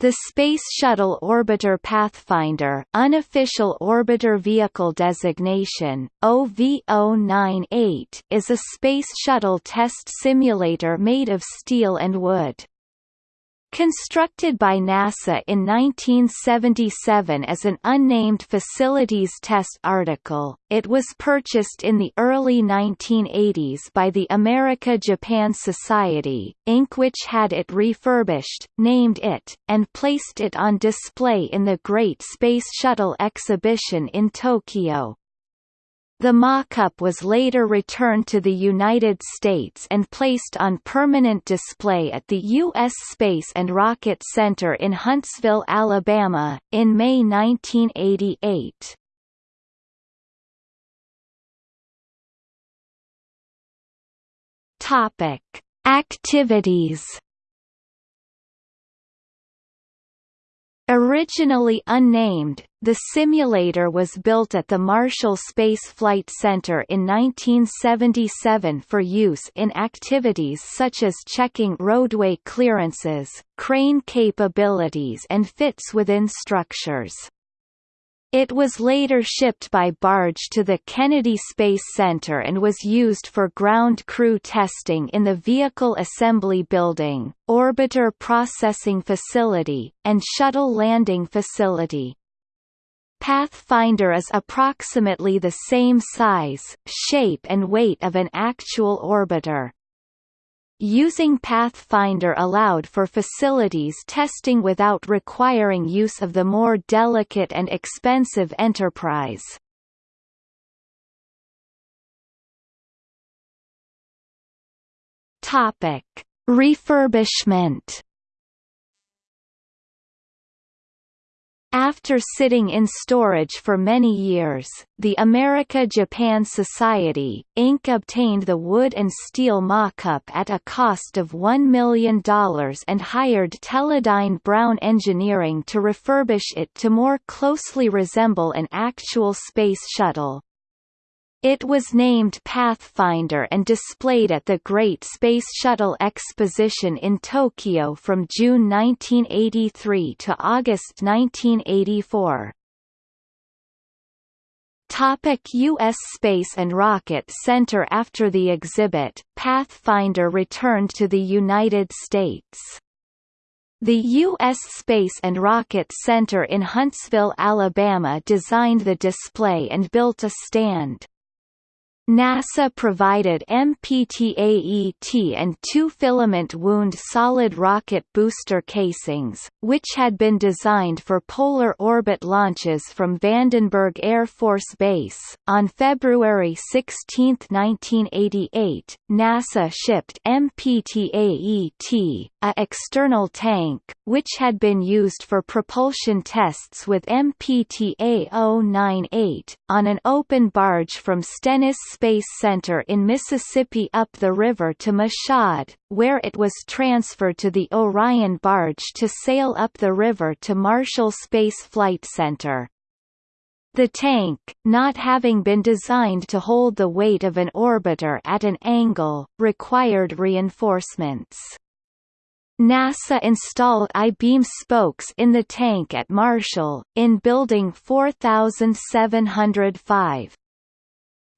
The Space Shuttle Orbiter Pathfinder unofficial Orbiter Vehicle Designation, OV-098 is a Space Shuttle test simulator made of steel and wood. Constructed by NASA in 1977 as an unnamed facilities test article, it was purchased in the early 1980s by the America-Japan Society, Inc. which had it refurbished, named it, and placed it on display in the Great Space Shuttle exhibition in Tokyo. The mock-up was later returned to the United States and placed on permanent display at the U.S. Space and Rocket Center in Huntsville, Alabama, in May 1988. Topic: Activities Originally unnamed, the simulator was built at the Marshall Space Flight Center in 1977 for use in activities such as checking roadway clearances, crane capabilities and fits within structures. It was later shipped by barge to the Kennedy Space Center and was used for ground crew testing in the Vehicle Assembly Building, Orbiter Processing Facility, and Shuttle Landing Facility. Pathfinder is approximately the same size, shape and weight of an actual orbiter. Using Pathfinder allowed for facilities testing without requiring use of the more delicate and expensive Enterprise. Topic: Refurbishment After sitting in storage for many years, the America-Japan Society, Inc. obtained the wood and steel mock-up at a cost of $1 million and hired Teledyne Brown Engineering to refurbish it to more closely resemble an actual space shuttle. It was named Pathfinder and displayed at the Great Space Shuttle Exposition in Tokyo from June 1983 to August 1984. Topic U.S. Space and Rocket Center After the exhibit, Pathfinder returned to the United States. The U.S. Space and Rocket Center in Huntsville, Alabama designed the display and built a stand. NASA provided MPTAET and two filament wound solid rocket booster casings, which had been designed for polar orbit launches from Vandenberg Air Force Base. On February 16, 1988, NASA shipped MPTAET, a external tank, which had been used for propulsion tests with MPTA-098, on an open barge from Stennis Space Center in Mississippi up the river to Mashhad, where it was transferred to the Orion barge to sail up the river to Marshall Space Flight Center. The tank, not having been designed to hold the weight of an orbiter at an angle, required reinforcements. NASA installed I-beam spokes in the tank at Marshall, in Building 4705.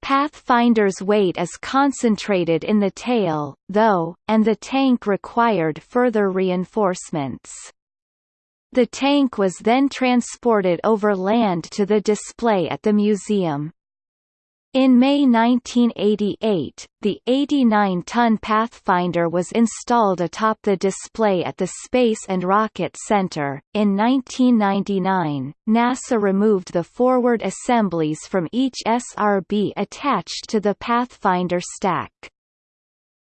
Pathfinder's weight is concentrated in the tail, though, and the tank required further reinforcements. The tank was then transported over land to the display at the museum. In May 1988, the 89-ton Pathfinder was installed atop the display at the Space and Rocket Center. In 1999, NASA removed the forward assemblies from each SRB attached to the Pathfinder stack.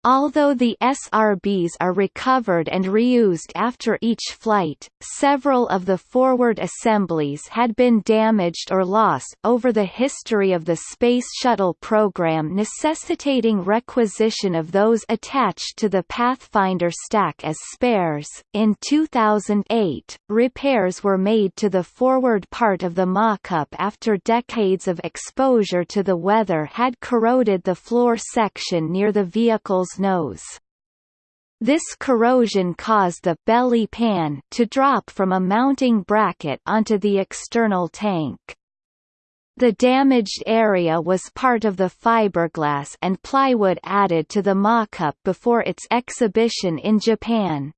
Although the SRBs are recovered and reused after each flight, several of the forward assemblies had been damaged or lost over the history of the Space Shuttle program necessitating requisition of those attached to the Pathfinder stack as spares. In 2008, repairs were made to the forward part of the mock-up after decades of exposure to the weather had corroded the floor section near the vehicle's nose. This corrosion caused the belly pan to drop from a mounting bracket onto the external tank. The damaged area was part of the fiberglass and plywood added to the mock-up before its exhibition in Japan.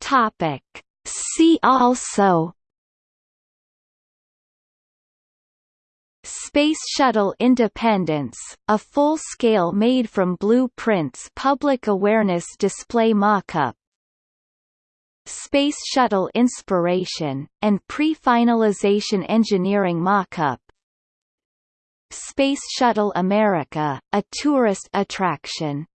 Topic. See also Space Shuttle Independence, a full-scale made from blueprints public awareness display mock-up. Space Shuttle Inspiration, and pre-finalization engineering mock-up. Space Shuttle America, a tourist attraction